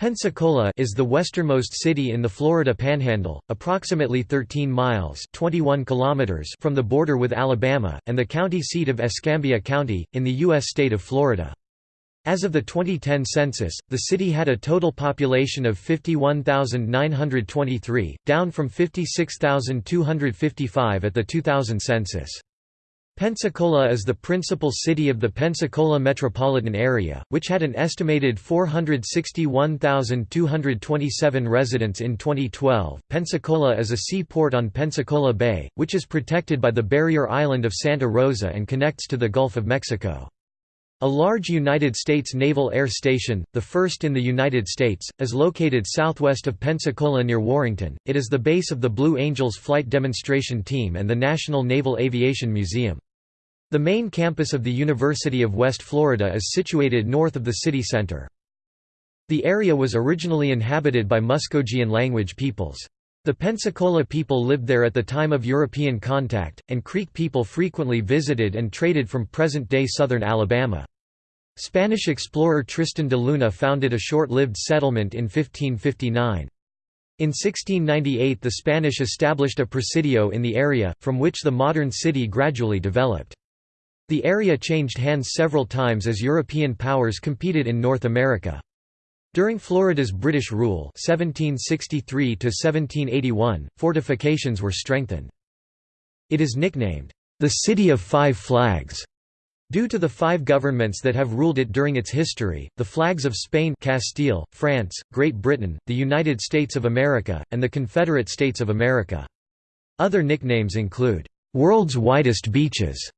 Pensacola is the westernmost city in the Florida Panhandle, approximately 13 miles 21 kilometers from the border with Alabama, and the county seat of Escambia County, in the U.S. state of Florida. As of the 2010 census, the city had a total population of 51,923, down from 56,255 at the 2000 census. Pensacola is the principal city of the Pensacola metropolitan area, which had an estimated 461,227 residents in 2012. Pensacola is a seaport on Pensacola Bay, which is protected by the barrier island of Santa Rosa and connects to the Gulf of Mexico. A large United States Naval Air Station, the first in the United States, is located southwest of Pensacola near Warrington. It is the base of the Blue Angels Flight Demonstration Team and the National Naval Aviation Museum. The main campus of the University of West Florida is situated north of the city center. The area was originally inhabited by Muskogean language peoples. The Pensacola people lived there at the time of European contact, and Creek people frequently visited and traded from present-day southern Alabama. Spanish explorer Tristan de Luna founded a short-lived settlement in 1559. In 1698 the Spanish established a presidio in the area, from which the modern city gradually developed. The area changed hands several times as European powers competed in North America. During Florida's British rule 1763 fortifications were strengthened. It is nicknamed, "...the City of Five Flags", Due to the five governments that have ruled it during its history, the flags of Spain Castile, France, Great Britain, the United States of America, and the Confederate States of America. Other nicknames include, "...world's widest beaches",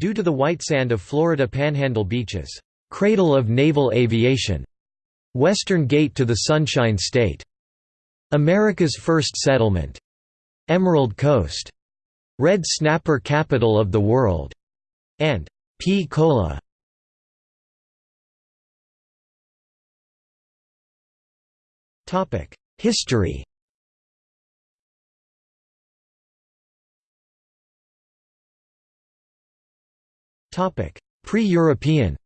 Due to the white sand of Florida Panhandle beaches, "'Cradle of Naval Aviation", "'Western Gate to the Sunshine State", "'America's First Settlement", "'Emerald Coast", "'Red Snapper Capital of the World", and "'P-Cola". History Pre-European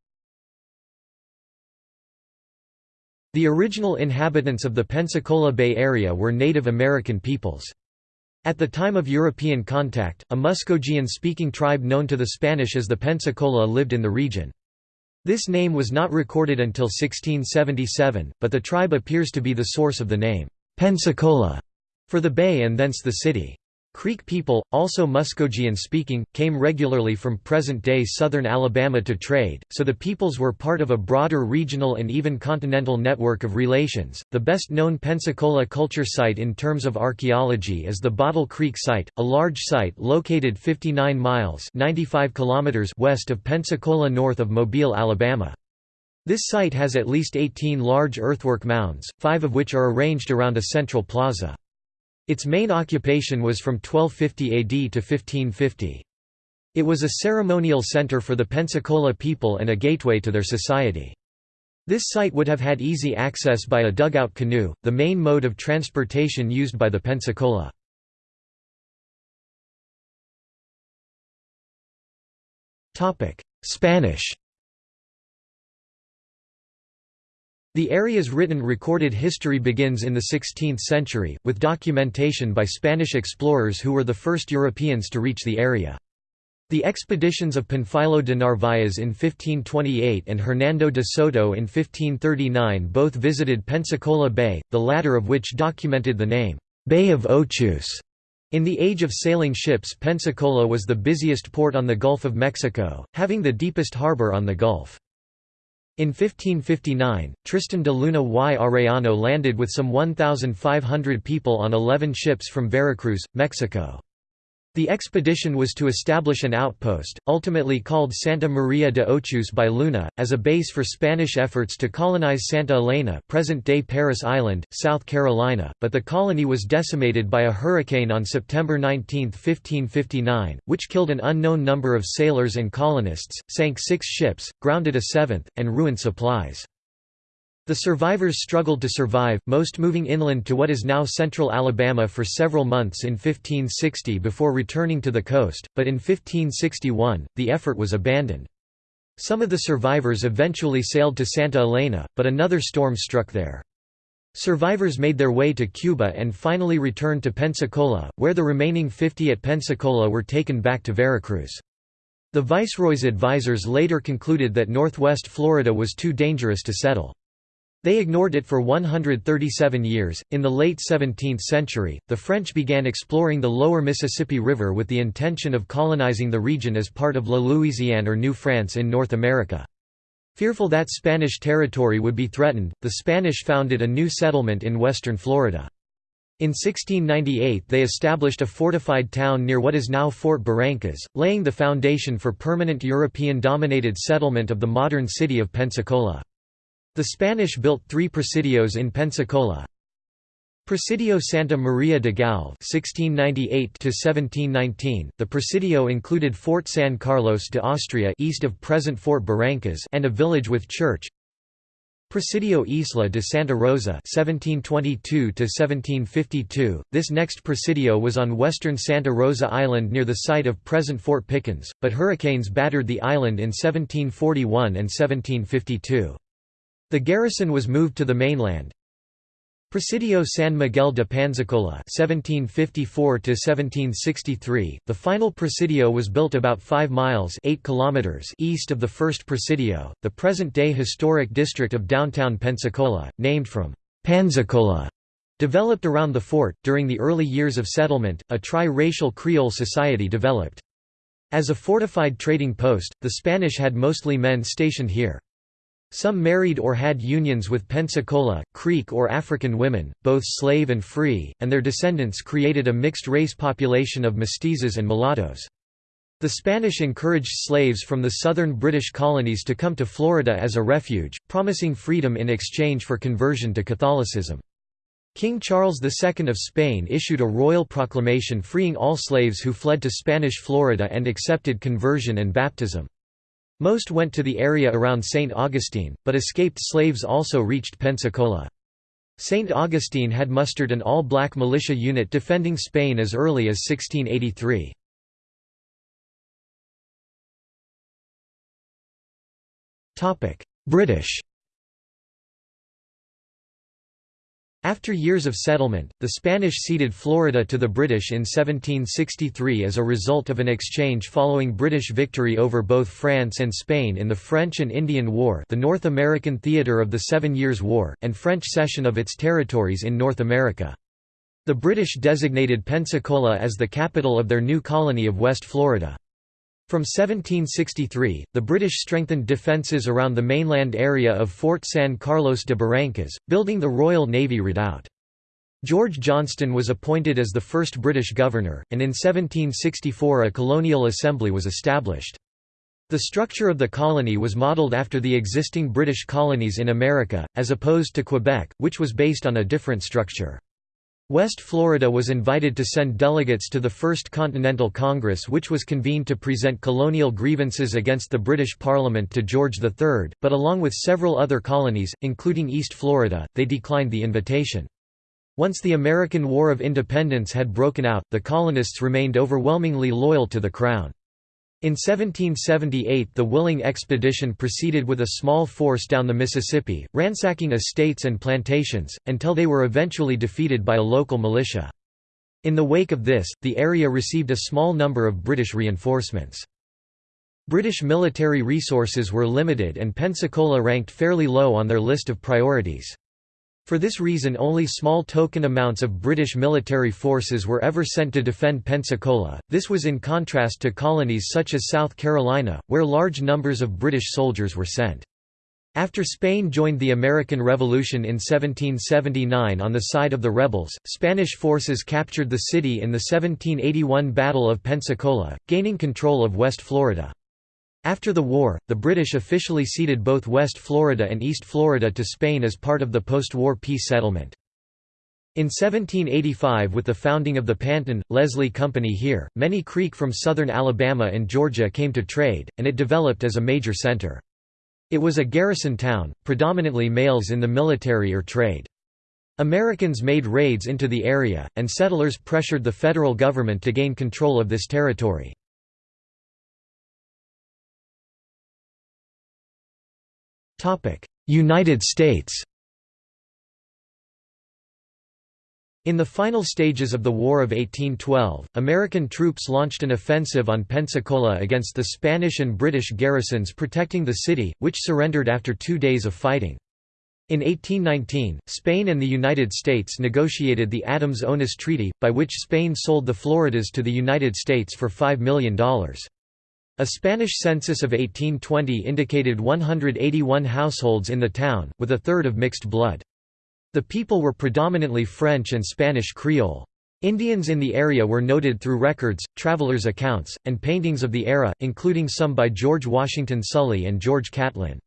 The original inhabitants of the Pensacola Bay Area were Native American peoples. At the time of European contact, a Muskogean-speaking tribe known to the Spanish as the Pensacola lived in the region. This name was not recorded until 1677, but the tribe appears to be the source of the name, Pensacola, for the bay and thence the city. Creek people, also Muskogean-speaking, came regularly from present-day southern Alabama to trade, so the peoples were part of a broader regional and even continental network of relations. The best-known Pensacola culture site in terms of archaeology is the Bottle Creek site, a large site located 59 miles (95 kilometers) west of Pensacola north of Mobile, Alabama. This site has at least 18 large earthwork mounds, five of which are arranged around a central plaza. Its main occupation was from 1250 AD to 1550. It was a ceremonial center for the Pensacola people and a gateway to their society. This site would have had easy access by a dugout canoe, the main mode of transportation used by the Pensacola. Spanish The area's written recorded history begins in the 16th century, with documentation by Spanish explorers who were the first Europeans to reach the area. The expeditions of Panfilo de Narváez in 1528 and Hernando de Soto in 1539 both visited Pensacola Bay, the latter of which documented the name, Bay of Ochus. In the age of sailing ships Pensacola was the busiest port on the Gulf of Mexico, having the deepest harbor on the Gulf. In 1559, Tristan de Luna y Arellano landed with some 1,500 people on 11 ships from Veracruz, Mexico. The expedition was to establish an outpost, ultimately called Santa Maria de Ochus by Luna, as a base for Spanish efforts to colonize Santa Elena present-day Parris Island, South Carolina, but the colony was decimated by a hurricane on September 19, 1559, which killed an unknown number of sailors and colonists, sank six ships, grounded a seventh, and ruined supplies. The survivors struggled to survive, most moving inland to what is now central Alabama for several months in 1560 before returning to the coast, but in 1561, the effort was abandoned. Some of the survivors eventually sailed to Santa Elena, but another storm struck there. Survivors made their way to Cuba and finally returned to Pensacola, where the remaining 50 at Pensacola were taken back to Veracruz. The Viceroy's advisors later concluded that northwest Florida was too dangerous to settle. They ignored it for 137 years. In the late 17th century, the French began exploring the lower Mississippi River with the intention of colonizing the region as part of La Louisiane or New France in North America. Fearful that Spanish territory would be threatened, the Spanish founded a new settlement in western Florida. In 1698 they established a fortified town near what is now Fort Barrancas, laying the foundation for permanent European-dominated settlement of the modern city of Pensacola. The Spanish built three presidios in Pensacola. Presidio Santa Maria de Galve (1698–1719). The presidio included Fort San Carlos de Austria, east of present Fort Barrancas, and a village with church. Presidio Isla de Santa Rosa (1722–1752). This next presidio was on western Santa Rosa Island near the site of present Fort Pickens, but hurricanes battered the island in 1741 and 1752. The garrison was moved to the mainland. Presidio San Miguel de Panzacola (1754–1763). The final presidio was built about 5 miles (8 kilometers) east of the first presidio, the present-day historic district of downtown Pensacola, named from Panzacola. Developed around the fort, during the early years of settlement, a tri-racial Creole society developed. As a fortified trading post, the Spanish had mostly men stationed here. Some married or had unions with Pensacola, Creek or African women, both slave and free, and their descendants created a mixed-race population of mestizos and mulattoes. The Spanish encouraged slaves from the southern British colonies to come to Florida as a refuge, promising freedom in exchange for conversion to Catholicism. King Charles II of Spain issued a royal proclamation freeing all slaves who fled to Spanish Florida and accepted conversion and baptism. Most went to the area around St. Augustine, but escaped slaves also reached Pensacola. St. Augustine had mustered an all-black militia unit defending Spain as early as 1683. British After years of settlement, the Spanish ceded Florida to the British in 1763 as a result of an exchange following British victory over both France and Spain in the French and Indian War the North American theatre of the Seven Years' War, and French cession of its territories in North America. The British designated Pensacola as the capital of their new colony of West Florida. From 1763, the British strengthened defences around the mainland area of Fort San Carlos de Barrancas, building the Royal Navy redoubt. George Johnstone was appointed as the first British governor, and in 1764 a colonial assembly was established. The structure of the colony was modelled after the existing British colonies in America, as opposed to Quebec, which was based on a different structure. West Florida was invited to send delegates to the First Continental Congress which was convened to present colonial grievances against the British Parliament to George III, but along with several other colonies, including East Florida, they declined the invitation. Once the American War of Independence had broken out, the colonists remained overwhelmingly loyal to the Crown. In 1778 the Willing expedition proceeded with a small force down the Mississippi, ransacking estates and plantations, until they were eventually defeated by a local militia. In the wake of this, the area received a small number of British reinforcements. British military resources were limited and Pensacola ranked fairly low on their list of priorities. For this reason only small token amounts of British military forces were ever sent to defend Pensacola, this was in contrast to colonies such as South Carolina, where large numbers of British soldiers were sent. After Spain joined the American Revolution in 1779 on the side of the rebels, Spanish forces captured the city in the 1781 Battle of Pensacola, gaining control of West Florida. After the war, the British officially ceded both West Florida and East Florida to Spain as part of the post-war peace settlement. In 1785 with the founding of the Panton, Leslie Company here, many Creek from southern Alabama and Georgia came to trade, and it developed as a major center. It was a garrison town, predominantly males in the military or trade. Americans made raids into the area, and settlers pressured the federal government to gain control of this territory. United States In the final stages of the War of 1812, American troops launched an offensive on Pensacola against the Spanish and British garrisons protecting the city, which surrendered after two days of fighting. In 1819, Spain and the United States negotiated the Adams-Onis Treaty, by which Spain sold the Floridas to the United States for $5 million. A Spanish census of 1820 indicated 181 households in the town, with a third of mixed blood. The people were predominantly French and Spanish Creole. Indians in the area were noted through records, travelers' accounts, and paintings of the era, including some by George Washington Sully and George Catlin.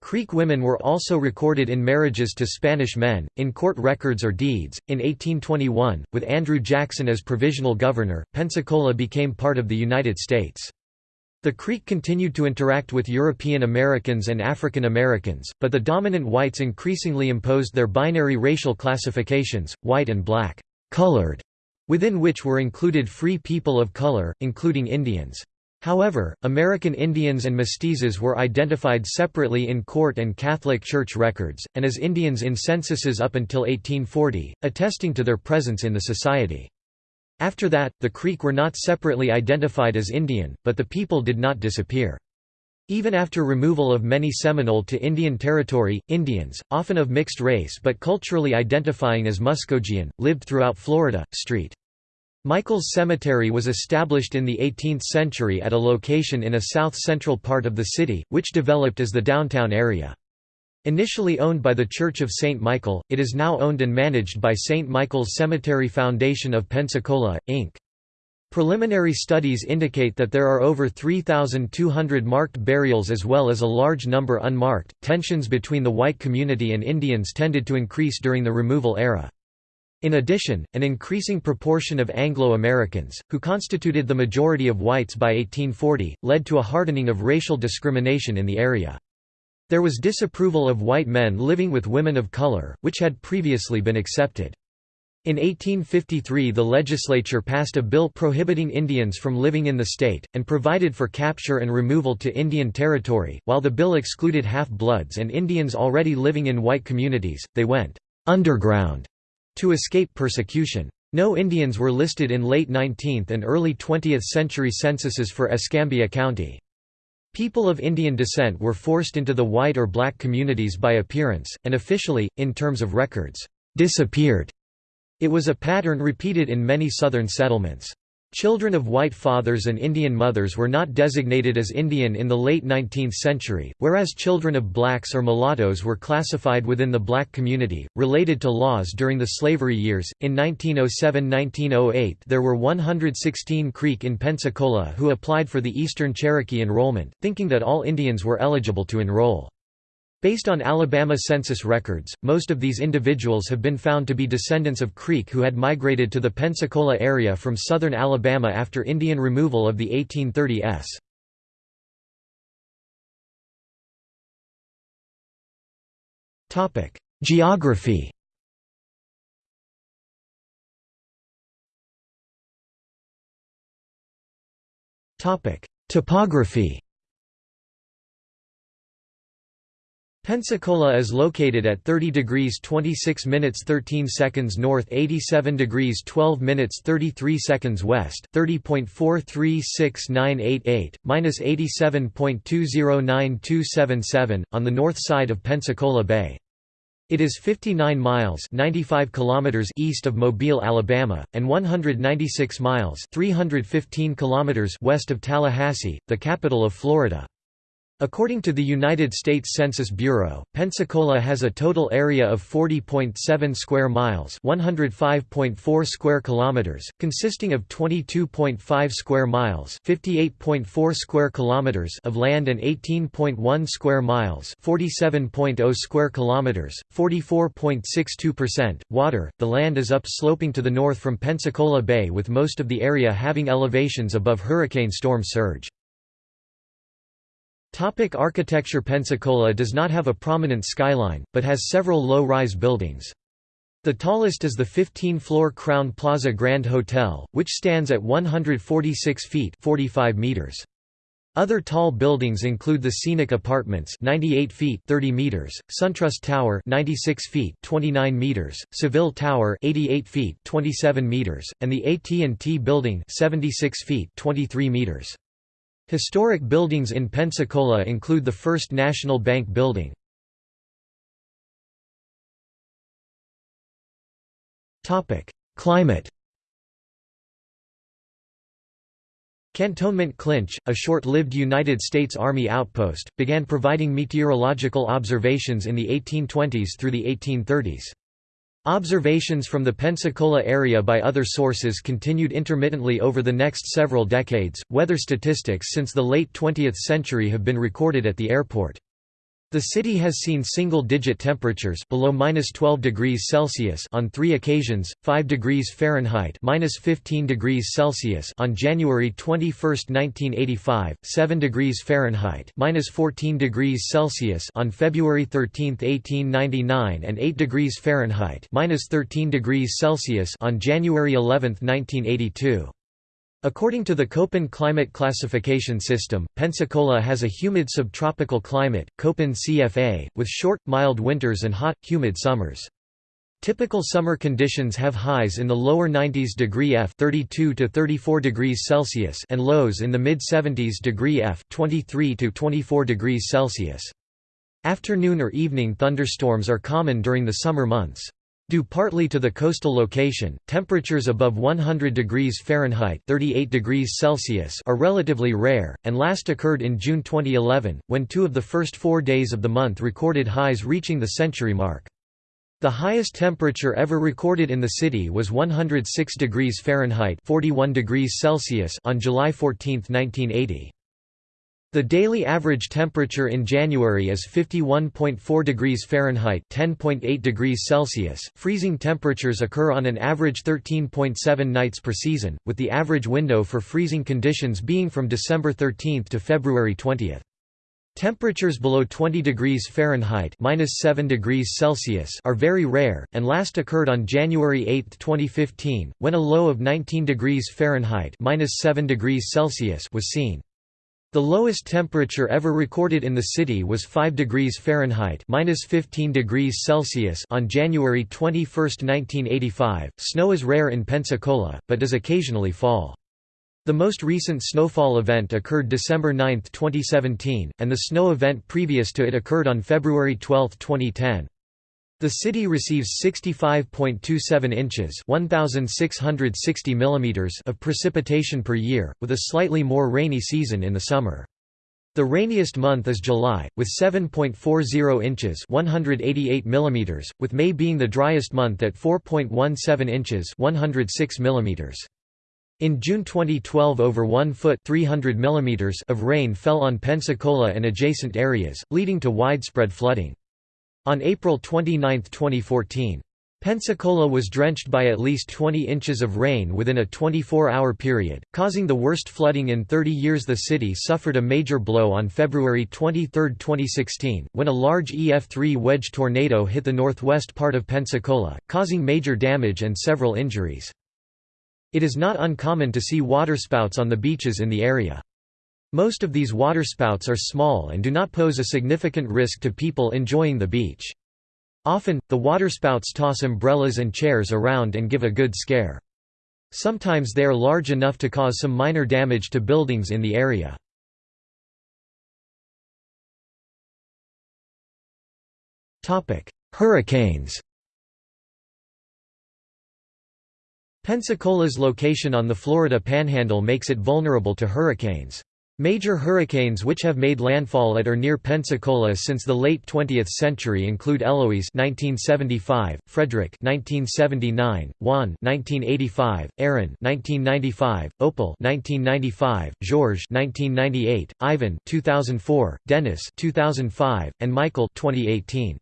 Creek women were also recorded in marriages to Spanish men, in court records or deeds. In 1821, with Andrew Jackson as provisional governor, Pensacola became part of the United States. The Creek continued to interact with European Americans and African Americans, but the dominant whites increasingly imposed their binary racial classifications, white and black, colored, within which were included free people of color, including Indians. However, American Indians and mestizos were identified separately in court and Catholic Church records, and as Indians in censuses up until 1840, attesting to their presence in the society. After that, the Creek were not separately identified as Indian, but the people did not disappear. Even after removal of many Seminole to Indian Territory, Indians, often of mixed race but culturally identifying as Muskogean, lived throughout Florida. St. Michael's Cemetery was established in the 18th century at a location in a south-central part of the city, which developed as the downtown area. Initially owned by the Church of St. Michael, it is now owned and managed by St. Michael's Cemetery Foundation of Pensacola, Inc. Preliminary studies indicate that there are over 3,200 marked burials as well as a large number unmarked. Tensions between the white community and Indians tended to increase during the removal era. In addition, an increasing proportion of Anglo-Americans, who constituted the majority of whites by 1840, led to a hardening of racial discrimination in the area. There was disapproval of white men living with women of color, which had previously been accepted. In 1853 the legislature passed a bill prohibiting Indians from living in the state, and provided for capture and removal to Indian territory. While the bill excluded half-bloods and Indians already living in white communities, they went underground to escape persecution. No Indians were listed in late 19th and early 20th century censuses for Escambia County. People of Indian descent were forced into the white or black communities by appearance, and officially, in terms of records, disappeared. It was a pattern repeated in many southern settlements. Children of white fathers and Indian mothers were not designated as Indian in the late 19th century, whereas children of blacks or mulattoes were classified within the black community, related to laws during the slavery years. In 1907–1908 there were 116 Creek in Pensacola who applied for the Eastern Cherokee enrollment, thinking that all Indians were eligible to enroll. Based on Alabama census records, most of these individuals have been found to be descendants of Creek who had migrated to the Pensacola area from southern Alabama after Indian removal of the 1830s. Topic: Geography Topic: Topography Pensacola is located at 30 degrees 26 minutes 13 seconds north 87 degrees 12 minutes 33 seconds west 30.436988, minus 87.209277, on the north side of Pensacola Bay. It is 59 miles 95 kilometers east of Mobile, Alabama, and 196 miles 315 kilometers west of Tallahassee, the capital of Florida. According to the United States Census Bureau, Pensacola has a total area of 40.7 square miles, 105.4 square kilometers, consisting of 22.5 square miles, 58.4 square kilometers of land and 18.1 square miles, 47.0 square kilometers, 44.62% water. The land is upsloping to the north from Pensacola Bay with most of the area having elevations above hurricane storm surge. Topic architecture Pensacola does not have a prominent skyline, but has several low-rise buildings. The tallest is the 15-floor Crowne Plaza Grand Hotel, which stands at 146 feet 45 meters. Other tall buildings include the Scenic Apartments 98 feet 30 meters, SunTrust Tower 96 feet 29 meters, Seville Tower 88 feet 27 meters, and the AT&T Building 76 feet 23 meters. Historic buildings in Pensacola include the First National Bank Building. Climate Cantonment Clinch, a short-lived United States Army outpost, began providing meteorological observations in the 1820s through the 1830s. Observations from the Pensacola area by other sources continued intermittently over the next several decades. Weather statistics since the late 20th century have been recorded at the airport. The city has seen single-digit temperatures below -12 degrees Celsius on 3 occasions, 5 degrees Fahrenheit (-15 degrees Celsius) on January 21, 1985, 7 degrees Fahrenheit (-14 degrees Celsius) on February 13, 1899, and 8 degrees Fahrenheit (-13 degrees Celsius) on January 11, 1982. According to the Köppen climate classification system, Pensacola has a humid subtropical climate, Köppen CFA, with short, mild winters and hot, humid summers. Typical summer conditions have highs in the lower 90s degree F 32 to 34 degrees Celsius and lows in the mid 70s degree F 23 to 24 degrees Celsius. Afternoon or evening thunderstorms are common during the summer months. Due partly to the coastal location, temperatures above 100 degrees Fahrenheit 38 degrees Celsius are relatively rare, and last occurred in June 2011, when two of the first four days of the month recorded highs reaching the century mark. The highest temperature ever recorded in the city was 106 degrees Fahrenheit 41 degrees Celsius on July 14, 1980. The daily average temperature in January is 51.4 degrees Fahrenheit (10.8 degrees Celsius). Freezing temperatures occur on an average 13.7 nights per season, with the average window for freezing conditions being from December 13 to February 20. Temperatures below 20 degrees Fahrenheit (-7 degrees Celsius) are very rare and last occurred on January 8, 2015, when a low of 19 degrees Fahrenheit (-7 degrees Celsius) was seen. The lowest temperature ever recorded in the city was 5 degrees Fahrenheit (-15 degrees Celsius) on January 21, 1985. Snow is rare in Pensacola, but does occasionally fall. The most recent snowfall event occurred December 9, 2017, and the snow event previous to it occurred on February 12, 2010. The city receives 65.27 inches (1660 millimeters) of precipitation per year, with a slightly more rainy season in the summer. The rainiest month is July, with 7.40 inches (188 millimeters), with May being the driest month at 4.17 inches (106 millimeters). In June 2012 over 1 foot 300 millimeters of rain fell on Pensacola and adjacent areas, leading to widespread flooding. On April 29, 2014, Pensacola was drenched by at least 20 inches of rain within a 24-hour period, causing the worst flooding in 30 years. The city suffered a major blow on February 23, 2016, when a large EF3 wedge tornado hit the northwest part of Pensacola, causing major damage and several injuries. It is not uncommon to see waterspouts on the beaches in the area. Most of these waterspouts are small and do not pose a significant risk to people enjoying the beach. Often, the waterspouts toss umbrellas and chairs around and give a good scare. Sometimes they are large enough to cause some minor damage to buildings in the area. Hurricanes Pensacola's location on the Florida Panhandle makes it vulnerable to hurricanes. Major hurricanes which have made landfall at or near Pensacola since the late 20th century include Eloise (1975), Frederic (1979), Juan (1985), Erin (1995), Opal (1995), George (1998), Ivan (2004), Dennis (2005), and Michael (2018).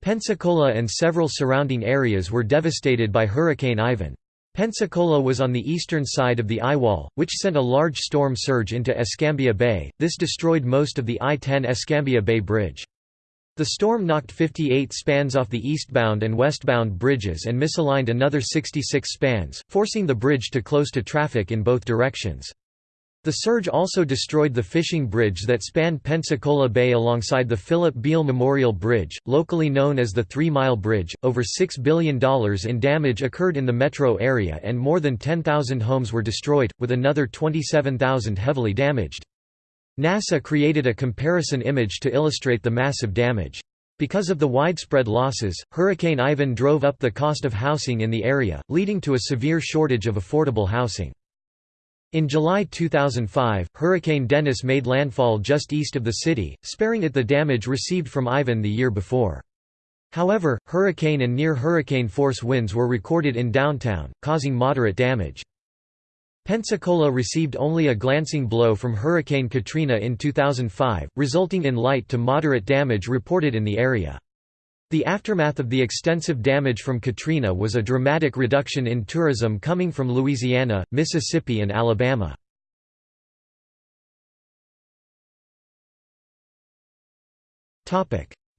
Pensacola and several surrounding areas were devastated by Hurricane Ivan. Pensacola was on the eastern side of the eyewall, which sent a large storm surge into Escambia Bay, this destroyed most of the I-10 Escambia Bay Bridge. The storm knocked 58 spans off the eastbound and westbound bridges and misaligned another 66 spans, forcing the bridge to close to traffic in both directions. The surge also destroyed the fishing bridge that spanned Pensacola Bay alongside the Philip Beale Memorial Bridge, locally known as the Three Mile Bridge. Over $6 billion in damage occurred in the metro area and more than 10,000 homes were destroyed, with another 27,000 heavily damaged. NASA created a comparison image to illustrate the massive damage. Because of the widespread losses, Hurricane Ivan drove up the cost of housing in the area, leading to a severe shortage of affordable housing. In July 2005, Hurricane Dennis made landfall just east of the city, sparing it the damage received from Ivan the year before. However, hurricane and near-hurricane force winds were recorded in downtown, causing moderate damage. Pensacola received only a glancing blow from Hurricane Katrina in 2005, resulting in light to moderate damage reported in the area. The aftermath of the extensive damage from Katrina was a dramatic reduction in tourism coming from Louisiana, Mississippi and Alabama.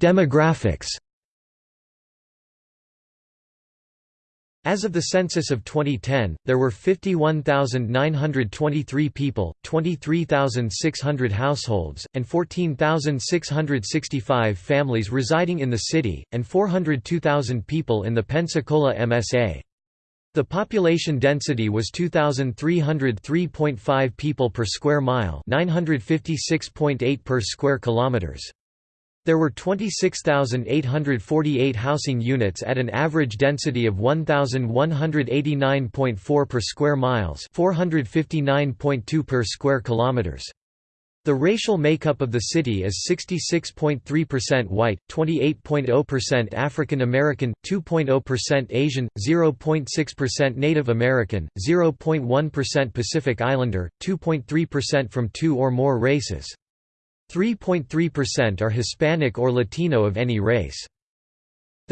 Demographics As of the census of 2010, there were 51,923 people, 23,600 households, and 14,665 families residing in the city, and 402,000 people in the Pensacola MSA. The population density was 2303.5 people per square mile, 956.8 per square kilometers. There were 26,848 housing units at an average density of 1,189.4 per square miles 459.2 per square kilometers. The racial makeup of the city is 66.3% white, 28.0% African American, 2.0% Asian, 0.6% Native American, 0.1% Pacific Islander, 2.3% from two or more races. 3.3% are Hispanic or Latino of any race.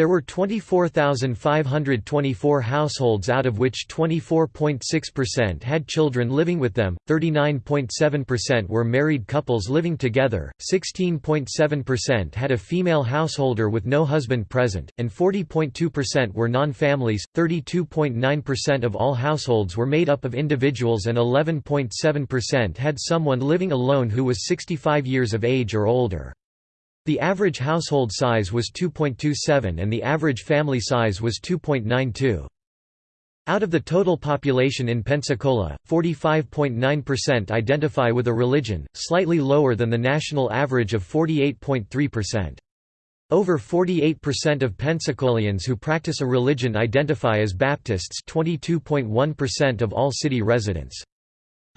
There were 24,524 households out of which 24.6% had children living with them, 39.7% were married couples living together, 16.7% had a female householder with no husband present, and 40.2% were non-families, 32.9% of all households were made up of individuals and 11.7% had someone living alone who was 65 years of age or older. The average household size was 2.27 and the average family size was 2.92. Out of the total population in Pensacola, 45.9% identify with a religion, slightly lower than the national average of 48.3%. Over 48% of Pensacolians who practice a religion identify as Baptists 22.1% of all city residents.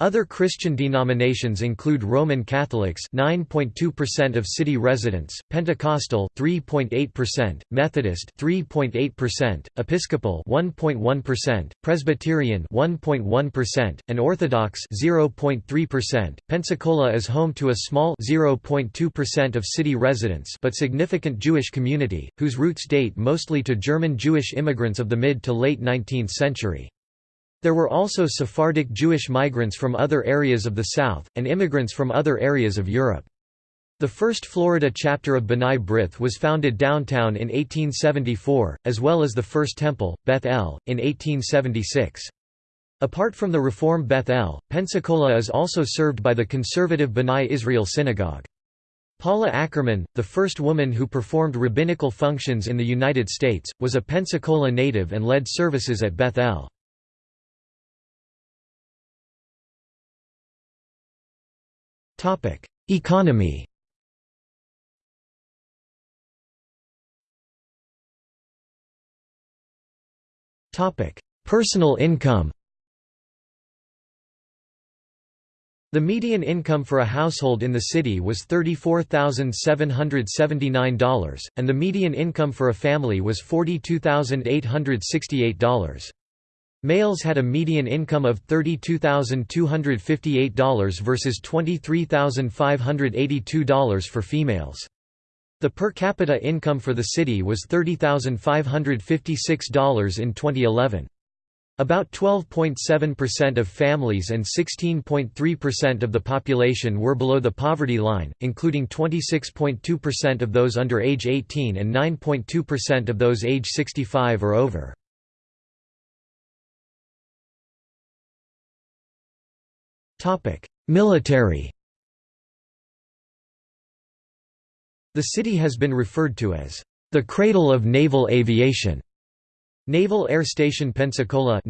Other Christian denominations include Roman Catholics 9.2% of city residents, Pentecostal 3.8%, Methodist 3.8%, Episcopal 1.1%, Presbyterian 1.1%, and Orthodox 0.3%. Pensacola is home to a small 0.2% of city residents but significant Jewish community, whose roots date mostly to German Jewish immigrants of the mid to late 19th century. There were also Sephardic Jewish migrants from other areas of the South, and immigrants from other areas of Europe. The first Florida chapter of B'nai B'rith was founded downtown in 1874, as well as the first temple, Beth El, in 1876. Apart from the Reform Beth El, Pensacola is also served by the conservative B'nai Israel Synagogue. Paula Ackerman, the first woman who performed rabbinical functions in the United States, was a Pensacola native and led services at Beth El. Economy. Topic: Personal income. The median income for a household in the city was $34,779, and the median income for a family was $42,868. Males had a median income of $32,258 versus $23,582 for females. The per capita income for the city was $30,556 in 2011. About 12.7% of families and 16.3% of the population were below the poverty line, including 26.2% of those under age 18 and 9.2% of those age 65 or over. Military The city has been referred to as the cradle of naval aviation. Naval Air Station Pensacola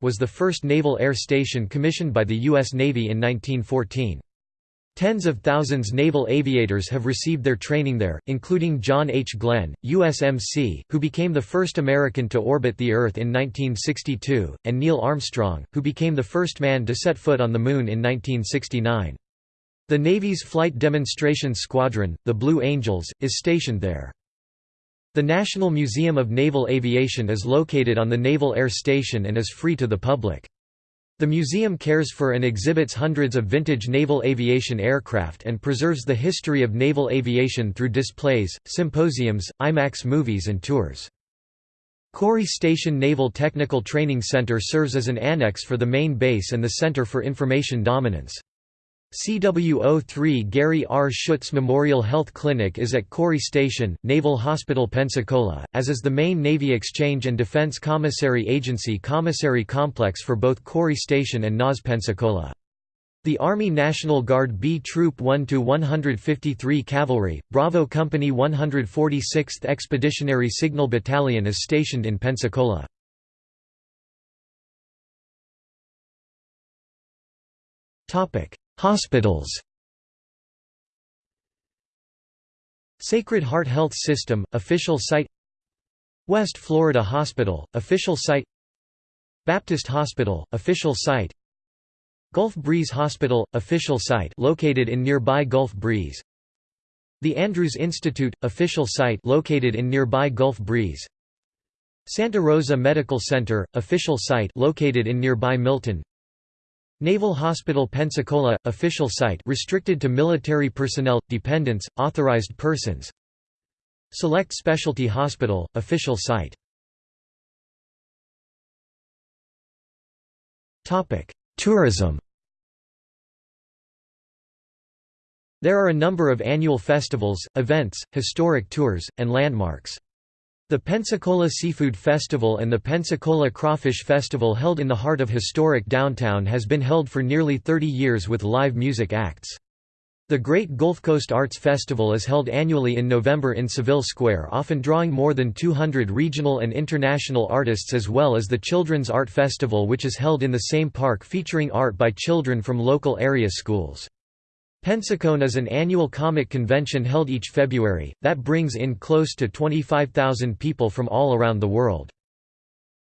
was the first naval air station commissioned by the U.S. Navy in 1914. Tens of thousands naval aviators have received their training there, including John H. Glenn, USMC, who became the first American to orbit the Earth in 1962, and Neil Armstrong, who became the first man to set foot on the Moon in 1969. The Navy's Flight Demonstration Squadron, the Blue Angels, is stationed there. The National Museum of Naval Aviation is located on the Naval Air Station and is free to the public. The museum cares for and exhibits hundreds of vintage naval aviation aircraft and preserves the history of naval aviation through displays, symposiums, IMAX movies and tours. Corry Station Naval Technical Training Center serves as an annex for the main base and the Center for Information Dominance. CW03 Gary R. Schutz Memorial Health Clinic is at Corry Station, Naval Hospital Pensacola, as is the main Navy Exchange and Defense Commissary Agency commissary complex for both Corry Station and NAS Pensacola. The Army National Guard B Troop 1-153 Cavalry, Bravo Company 146th Expeditionary Signal Battalion is stationed in Pensacola. Topic Hospitals Sacred Heart Health System, official site West Florida Hospital, official site Baptist Hospital, official site Gulf Breeze Hospital, official site located in nearby Gulf Breeze The Andrews Institute, official site located in nearby Gulf Breeze Santa Rosa Medical Center, official site located in nearby Milton Naval Hospital Pensacola – official site restricted to military personnel, dependents, authorized persons. Select Specialty Hospital – official site. Tourism. There are a number of annual festivals, events, historic tours, and landmarks. The Pensacola Seafood Festival and the Pensacola Crawfish Festival held in the heart of historic downtown has been held for nearly 30 years with live music acts. The Great Gulf Coast Arts Festival is held annually in November in Seville Square often drawing more than 200 regional and international artists as well as the Children's Art Festival which is held in the same park featuring art by children from local area schools. Pensacon is an annual comic convention held each February, that brings in close to 25,000 people from all around the world.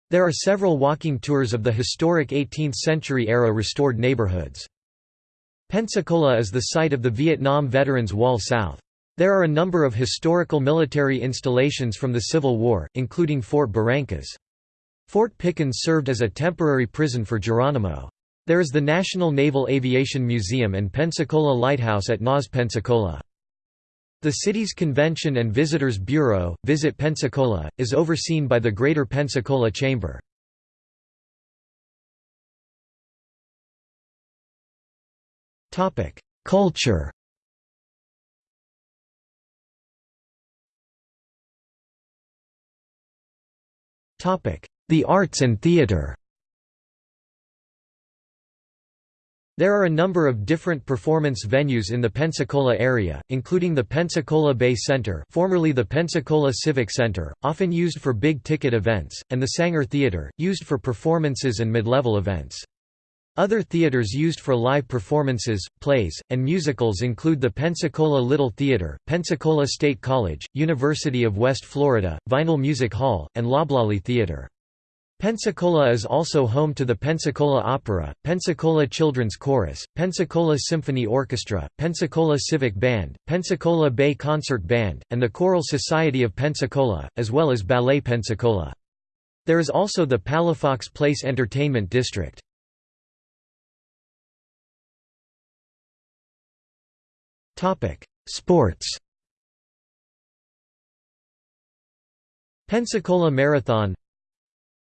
There are several walking tours of the historic 18th-century-era restored neighborhoods. Pensacola is the site of the Vietnam Veterans Wall South. There are a number of historical military installations from the Civil War, including Fort Barrancas. Fort Pickens served as a temporary prison for Geronimo. There is the National Naval Aviation Museum and Pensacola Lighthouse at NAS Pensacola. The city's Convention and Visitors Bureau, Visit Pensacola, is overseen by the Greater Pensacola Chamber. Culture The arts and theater There are a number of different performance venues in the Pensacola area, including the Pensacola Bay Center formerly the Pensacola Civic Center, often used for big-ticket events, and the Saenger Theater, used for performances and mid-level events. Other theaters used for live performances, plays, and musicals include the Pensacola Little Theater, Pensacola State College, University of West Florida, Vinyl Music Hall, and Loblolly Theater. Pensacola is also home to the Pensacola Opera, Pensacola Children's Chorus, Pensacola Symphony Orchestra, Pensacola Civic Band, Pensacola Bay Concert Band, and the Choral Society of Pensacola, as well as Ballet Pensacola. There is also the Palafox Place Entertainment District. Sports Pensacola Marathon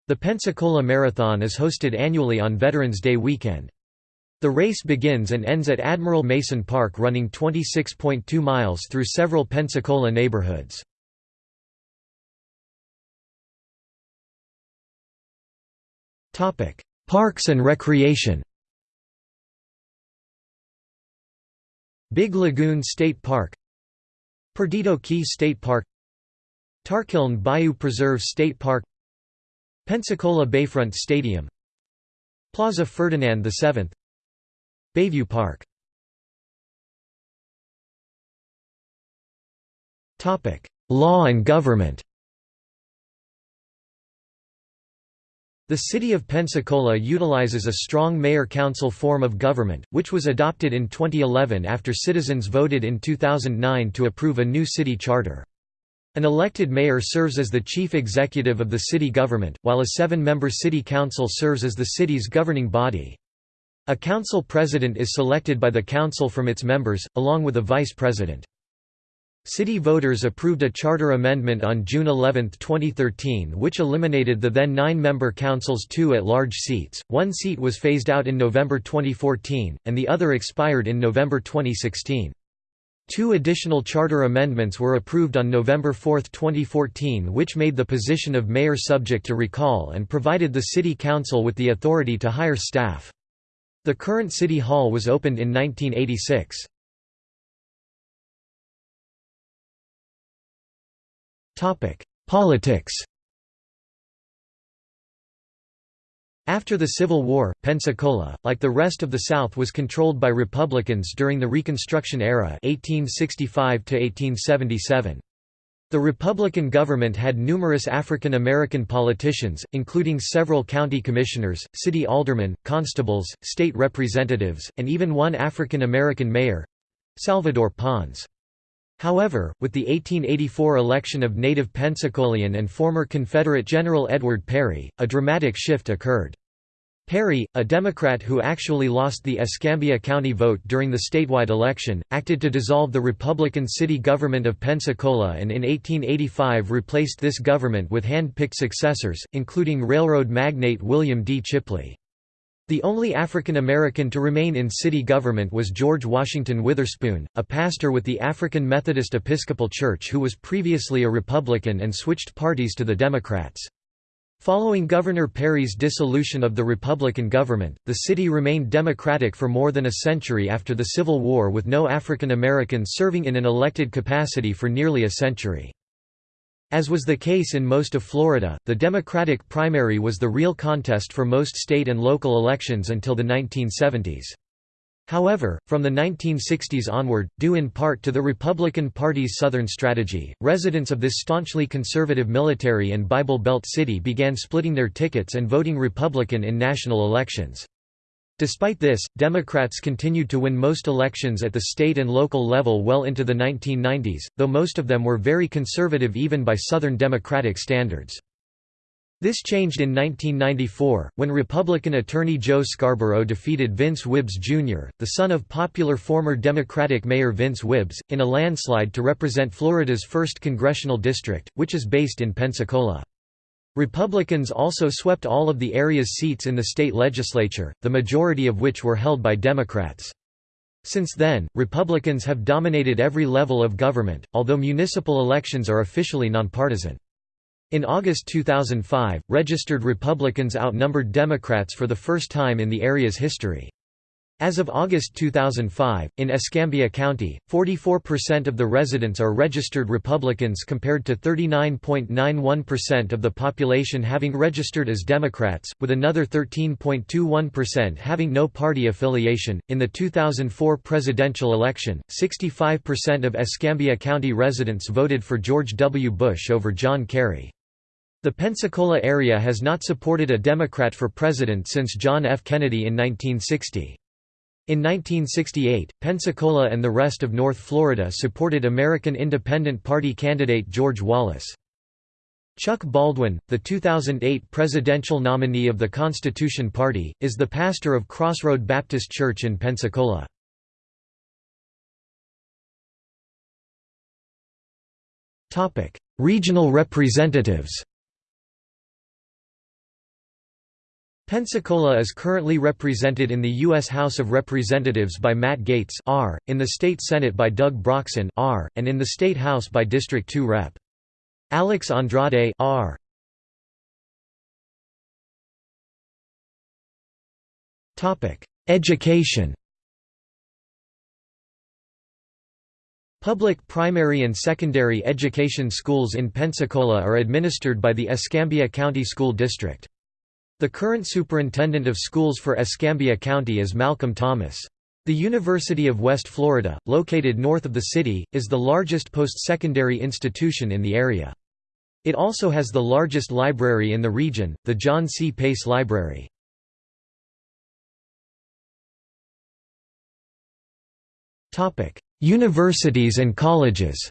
the Pensacola Marathon is hosted annually on Veterans Day weekend. The race begins and ends at Admiral Mason Park running 26.2 miles through several Pensacola neighborhoods. Parks and recreation Big Lagoon State Park Perdido Key State Park Tarkiln Bayou Preserve State Park Pensacola Bayfront Stadium. Plaza Ferdinand VII Bayview Park. Law and government. The city of Pensacola utilizes a strong mayor-council form of government, which was adopted in 2011 after citizens voted in 2009 to approve a new city charter. An elected mayor serves as the chief executive of the city government, while a seven-member city council serves as the city's governing body. A council president is selected by the council from its members, along with a vice president. City voters approved a charter amendment on June 11, 2013 which eliminated the then nine-member council's two at-large seats, one seat was phased out in November 2014, and the other expired in November 2016. Two additional charter amendments were approved on November 4, 2014 which made the position of mayor subject to recall and provided the city council with the authority to hire staff. The current city hall was opened in 1986. Politics After the Civil War, Pensacola, like the rest of the South was controlled by Republicans during the Reconstruction era 1865 -1877. The Republican government had numerous African American politicians, including several county commissioners, city aldermen, constables, state representatives, and even one African American mayor—Salvador Pons. However, with the 1884 election of native Pensacolian and former Confederate General Edward Perry, a dramatic shift occurred. Perry, a Democrat who actually lost the Escambia County vote during the statewide election, acted to dissolve the Republican city government of Pensacola and in 1885 replaced this government with hand-picked successors, including railroad magnate William D. Chipley. The only African American to remain in city government was George Washington Witherspoon, a pastor with the African Methodist Episcopal Church who was previously a Republican and switched parties to the Democrats. Following Governor Perry's dissolution of the Republican government, the city remained Democratic for more than a century after the Civil War with no African Americans serving in an elected capacity for nearly a century. As was the case in most of Florida, the Democratic primary was the real contest for most state and local elections until the 1970s. However, from the 1960s onward, due in part to the Republican Party's Southern strategy, residents of this staunchly conservative military and Bible Belt city began splitting their tickets and voting Republican in national elections. Despite this, Democrats continued to win most elections at the state and local level well into the 1990s, though most of them were very conservative even by Southern Democratic standards. This changed in 1994, when Republican attorney Joe Scarborough defeated Vince Whibbs Jr., the son of popular former Democratic Mayor Vince Whibbs, in a landslide to represent Florida's 1st congressional district, which is based in Pensacola. Republicans also swept all of the area's seats in the state legislature, the majority of which were held by Democrats. Since then, Republicans have dominated every level of government, although municipal elections are officially nonpartisan. In August 2005, registered Republicans outnumbered Democrats for the first time in the area's history. As of August 2005, in Escambia County, 44% of the residents are registered Republicans compared to 39.91% of the population having registered as Democrats, with another 13.21% having no party affiliation. In the 2004 presidential election, 65% of Escambia County residents voted for George W. Bush over John Kerry. The Pensacola area has not supported a Democrat for president since John F. Kennedy in 1960. In 1968, Pensacola and the rest of North Florida supported American Independent Party candidate George Wallace. Chuck Baldwin, the 2008 presidential nominee of the Constitution Party, is the pastor of Crossroad Baptist Church in Pensacola. Regional representatives Pensacola is currently represented in the U.S. House of Representatives by Matt Gaetz R., in the State Senate by Doug Broxson R., and in the State House by District 2 Rep. Alex Andrade R. Education Public primary and secondary education schools in Pensacola are administered by the Escambia County School District. The current superintendent of schools for Escambia County is Malcolm Thomas. The University of West Florida, located north of the city, is the largest post-secondary institution in the area. It also has the largest library in the region, the John C. Pace Library. Universities and colleges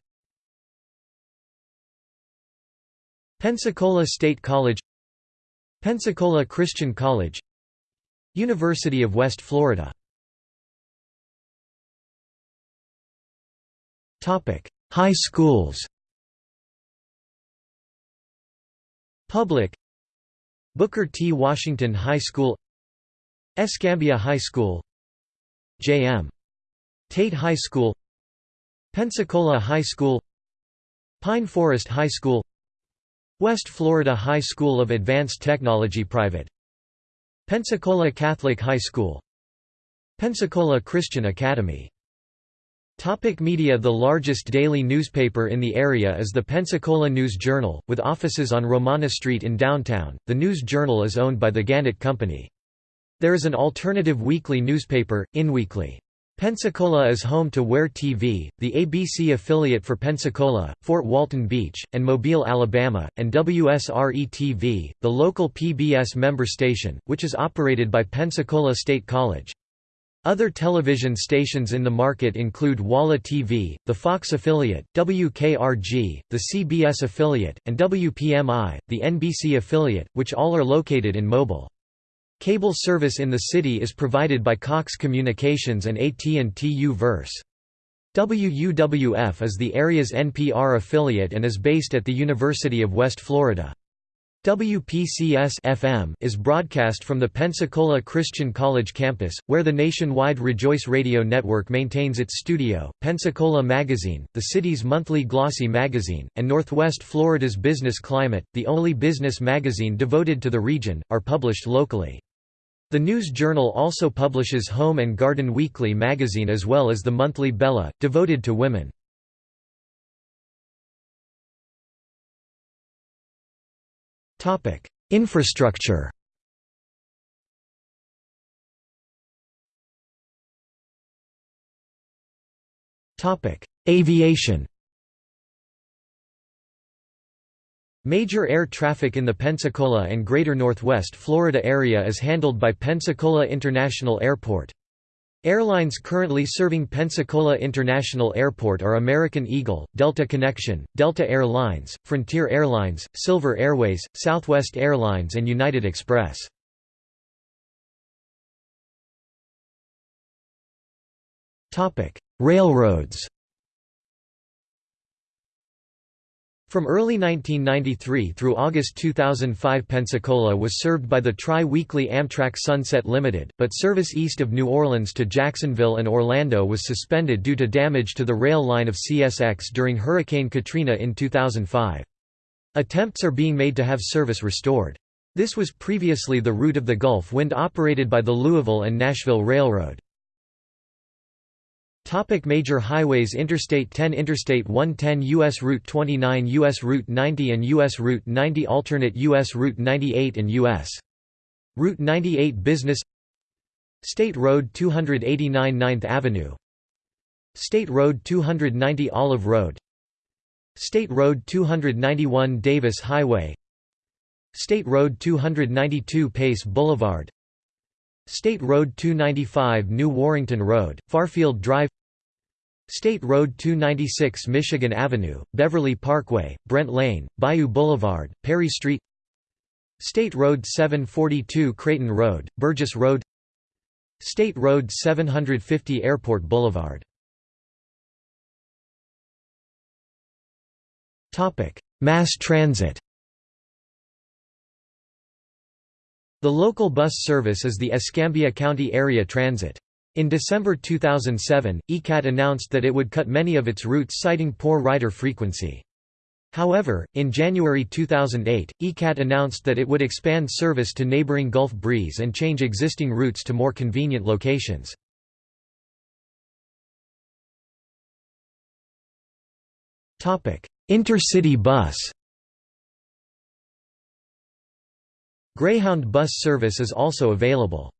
Pensacola State College Pensacola Christian College University of West Florida High schools Public Booker T. Washington High School Escambia High School J.M. Tate High School Pensacola High School Pine Forest High School West Florida High School of Advanced Technology Private Pensacola Catholic High School Pensacola Christian Academy Topic media The largest daily newspaper in the area is the Pensacola News-Journal, with offices on Romana Street in downtown. The News-Journal is owned by the Gannett Company. There is an alternative weekly newspaper, InWeekly. Pensacola is home to WEAR TV, the ABC affiliate for Pensacola, Fort Walton Beach, and Mobile, Alabama, and WSRE-TV, the local PBS member station, which is operated by Pensacola State College. Other television stations in the market include WALA TV, the Fox affiliate, WKRG, the CBS affiliate, and WPMI, the NBC affiliate, which all are located in Mobile. Cable service in the city is provided by Cox Communications and AT&T U-verse. WUWF is the area's NPR affiliate and is based at the University of West Florida. WPCS FM is broadcast from the Pensacola Christian College campus, where the nationwide Rejoice Radio Network maintains its studio. Pensacola Magazine, the city's monthly glossy magazine, and Northwest Florida's Business Climate, the only business magazine devoted to the region, are published locally. The News Journal also publishes Home and Garden Weekly magazine as well as the monthly Bella, devoted to women. Infrastructure. Aviation. Major air traffic in the Pensacola and Greater Northwest Florida area is handled by Pensacola International Airport. Airlines currently serving Pensacola International Airport are American Eagle, Delta Connection, Delta Air Lines, Frontier Airlines, Silver Airways, Southwest Airlines and United Express. Railroads From early 1993 through August 2005 Pensacola was served by the tri-weekly Amtrak Sunset Limited, but service east of New Orleans to Jacksonville and Orlando was suspended due to damage to the rail line of CSX during Hurricane Katrina in 2005. Attempts are being made to have service restored. This was previously the route of the Gulf Wind operated by the Louisville and Nashville Railroad. Topic major highways Interstate 10 Interstate 110 U.S. Route 29 U.S. Route 90 and U.S. Route 90 Alternate U.S. Route 98 and U.S. Route 98 Business State Road 289 9th Avenue State Road 290 Olive Road State Road 291 Davis Highway State Road 292 Pace Boulevard State Road 295 New Warrington Road, Fairfield Drive. State Road 296 Michigan Avenue, Beverly Parkway, Brent Lane, Bayou Boulevard, Perry Street. State Road 742 Creighton Road, Burgess Road. State Road 750 Airport Boulevard. Mass transit The local bus service is the Escambia County Area Transit. In December 2007, ECAT announced that it would cut many of its routes citing poor rider frequency. However, in January 2008, ECAT announced that it would expand service to neighboring Gulf Breeze and change existing routes to more convenient locations. Intercity bus Greyhound bus service is also available.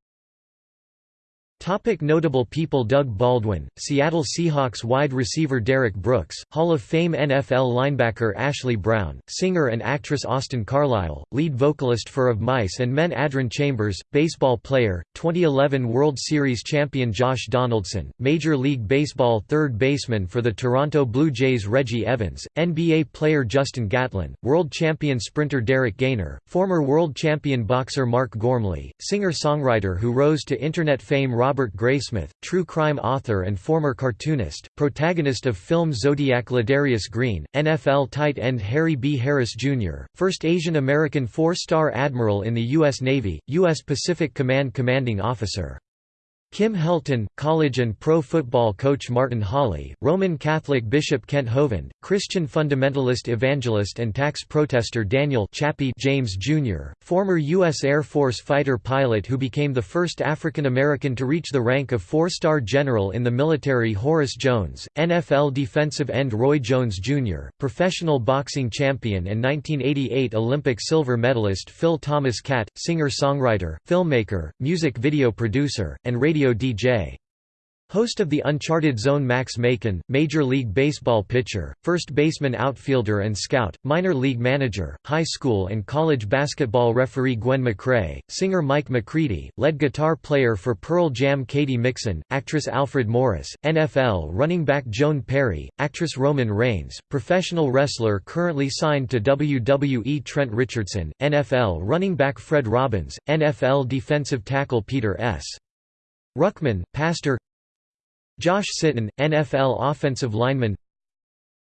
Topic notable people Doug Baldwin, Seattle Seahawks wide receiver Derrick Brooks, Hall of Fame NFL linebacker Ashley Brown, singer and actress Austin Carlisle, lead vocalist for Of Mice and Men Adron Chambers, baseball player, 2011 World Series champion Josh Donaldson, Major League Baseball third baseman for the Toronto Blue Jays Reggie Evans, NBA player Justin Gatlin, world champion sprinter Derrick Gainer, former world champion boxer Mark Gormley, singer-songwriter who rose to internet fame Robert Graysmith, true crime author and former cartoonist, protagonist of film Zodiac Ladarius Green, NFL tight end Harry B. Harris, Jr., first Asian American four-star admiral in the U.S. Navy, U.S. Pacific Command commanding officer. Kim Helton, college and pro football coach Martin Holley, Roman Catholic Bishop Kent Hovind, Christian fundamentalist evangelist and tax protester Daniel Chappie James Jr., former U.S. Air Force fighter pilot who became the first African American to reach the rank of four-star general in the military Horace Jones, NFL defensive end Roy Jones Jr., professional boxing champion and 1988 Olympic silver medalist Phil Thomas Catt, singer-songwriter, filmmaker, music video producer, and radio radio DJ. Host of the Uncharted Zone Max Macon, Major League Baseball pitcher, first baseman outfielder and scout, minor league manager, high school and college basketball referee Gwen McCrae, singer Mike McCready, lead guitar player for Pearl Jam Katie Mixon, actress Alfred Morris, NFL running back Joan Perry, actress Roman Reigns, professional wrestler currently signed to WWE Trent Richardson, NFL running back Fred Robbins, NFL defensive tackle Peter S. Ruckman, pastor Josh Sitton, NFL offensive lineman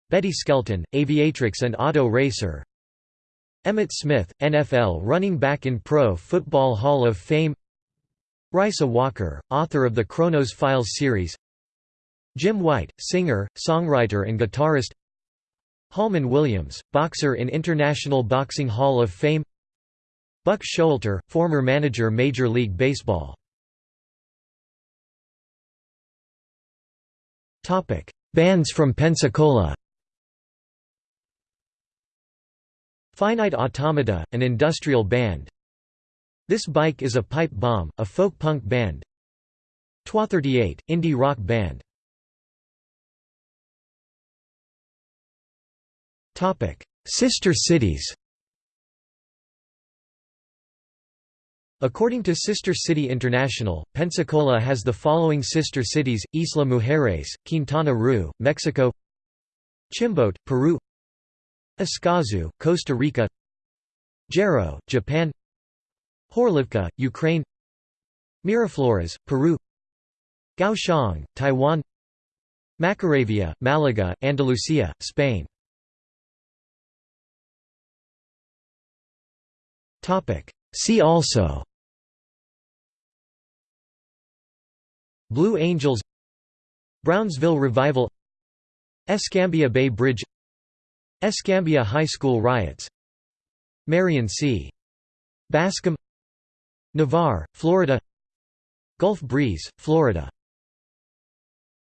Betty Skelton, aviatrix and auto racer Emmitt Smith, NFL running back in Pro Football Hall of Fame Rysa Walker, author of the Chronos Files series Jim White, singer, songwriter and guitarist Holman Williams, boxer in International Boxing Hall of Fame Buck Showalter, former manager Major League Baseball Bands from Pensacola. Finite Automata, an industrial band. This Bike is a Pipe Bomb, a folk punk band. Twa 38, indie rock band. Sister cities According to Sister City International, Pensacola has the following sister cities, Isla Mujeres, Quintana Roo, Mexico Chimbote, Peru Escazú, Costa Rica Gero, Japan Horlivka, Ukraine Miraflores, Peru Kaohsiung, Taiwan Macharaviaya, Malaga, Andalusia, Spain See also Blue Angels Brownsville Revival Escambia Bay Bridge Escambia High School riots Marion C. Bascom Navarre, Florida Gulf Breeze, Florida